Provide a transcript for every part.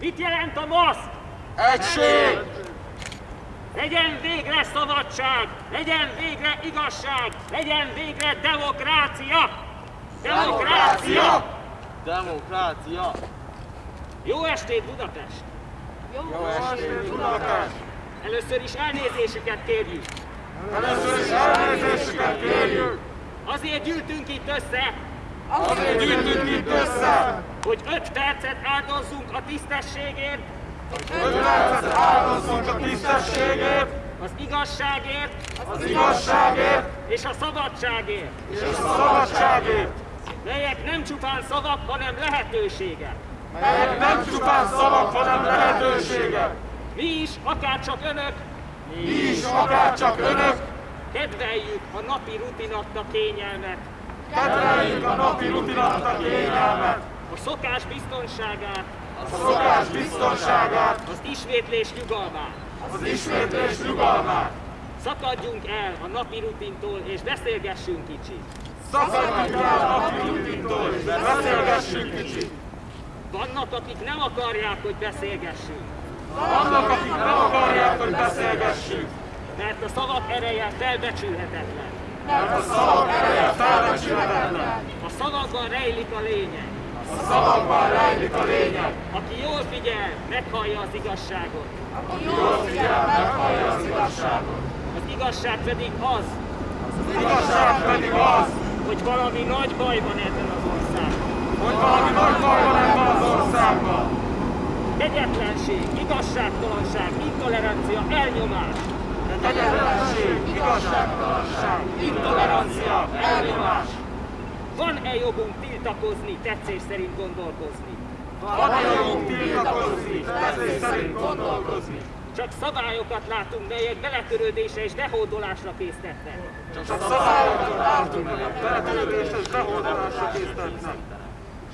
Mit jelent a maszk? Egység! Legyen végre szabadság, legyen végre igazság, legyen végre demokrácia! Demokrácia! Demokrácia! Jó estét Budapest! Jó estét, Budapest! Először is elnézésüket kérjük. Először is elnézésüket kérjük! Azért gyűltünk itt össze, Azért gyűjtünk itt össze, hogy öt percet áldozzunk a tisztességért, öt percet áldozzunk a tisztességért, az igazságért. Az igazságért. És a szabadságért, és a szabadságért, melyek nem csupán szavak, hanem lehetőségek. melyek nem csupán szavak, hanem lehetőségek. Mi is, akár csak önök, Mi is, akár csak önök, kedveljük a napi rutinatta kényelmet, kedveljük a napi rutinat kényelmet, a szokás biztonságát, a szokás biztonságát, az ismétlés nyugalmát. az ismétlés nyugalmát. Szakadjunk el a napi rutintól és beszélgessünk kicsit. Szakadjunk el a napi rutintól, és beszélgessünk kicsit. Vannak, akik nem akarják, hogy beszélgessünk, Vannak, akik nem akarják, hogy beszélgessünk, mert a szavak ereje felbecsülhetetlen. mert a szavak ereje felbecsülhetetlen. A szavakban rejlik a lényeg. A szavakban rejlik a lényeg. Aki jól figyel, meghallja az igazságot. Jól figyel, meghallja az igazságot. Az igazság pedig az, Az igazság pedig az, hogy valami nagy baj van ebben az országban. hogy valami nagy baj van ebben az országban. Kegyetlenség, igazságtalanság, intolerancia, elnyomás. Kegyetlenség, igazságtalanság, intolerancia, elnyomás. Van-e jogunk tiltakozni, tetszés szerint gondolkozni? Van-e jogunk tiltakozni, tetszés szerint gondolkozni? Csak szabályokat látunk, melyek beletörődésre és behódolásra késztetnek. Csak szabályokat látunk, melyek beletörődésre és beholdalásra késztetnek.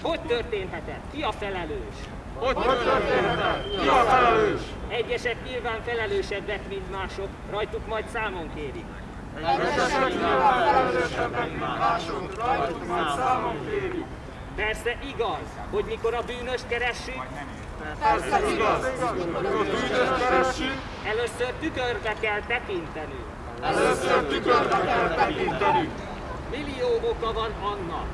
Hogy történhetett? Ki a felelős? Hogy történhetett? Ki a felelős? Egyesek nyilván felelősebbek, mint mások, rajtuk majd számon kérik. Egyesek nyilván felelősebbek, mint mások, rajtuk majd számon kérjük. Persze igaz, hogy mikor a bűnöst keressük, Persze igaz, amikor bűnöst keressünk, először tükörbe kell tekintenünk. először tükörbe kell tekintenünk. Millió oka van annak,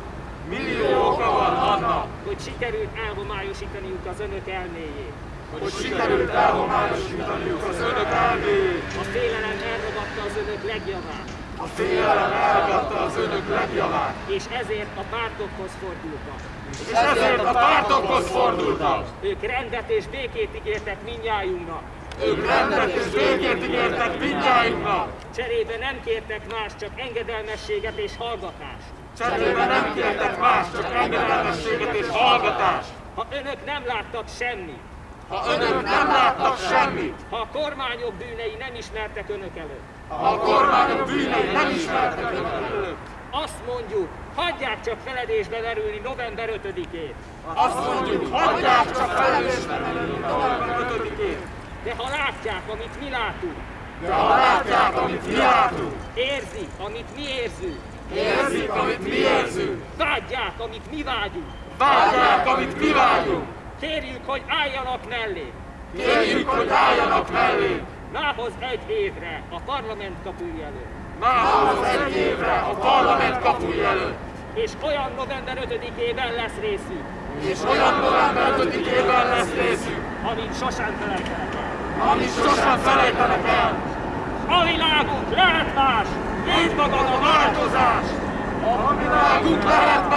Millió oka van annak, hogy sikerült elhomályosítaniuk az önök elméjét. hogy sikerült elhomályosítaniuk az önök elméjét. A félelem elragadta az önök legjavát, A félelem elragadta az önök legjavát, és ezért a pártokhoz fordultak. és ezért a pártokhoz fordultak. Ők rendet és békét ígértek mindnyájunknak. Ők rendet és békét ígértek mindjájunknak. Cserébe nem kértek más, csak engedelmességet és hallgatást. Cserébe nem kértek más, csak engedelmességet és hallgatást. Ha önök nem láttak semmit, Ha önök nem láttak semmit, ha a kormányok bűnei nem ismertek önök előtt, ha a kormányok bűnei nem ismertek önök előtt, azt mondjuk, hagyják csak feledésbe verülni november 5-ét. azt mondjuk, hagyják csak felelősségben november 5-én. De ha látják, amit mi látunk, De ha látják, amit mi látunk, érzik, amit mi érzünk, érzik, amit mi érzünk, vágyják, amit mi vágyunk, vágyják, amit mi vágyunk, kérjük, hogy álljanak mellé. kérjük, hogy álljanak mellé, Mához egy évre a parlament kapuj előtt. mához egy évre a parlament kapuj előtt, És olyan november 5-ében lesz részünk, és olyan november 5-ében lesz részünk, amit sosem felejtenek el. amit sosem felejtenek el. A világunk lehet más, Így magad a változás! A világunk lehet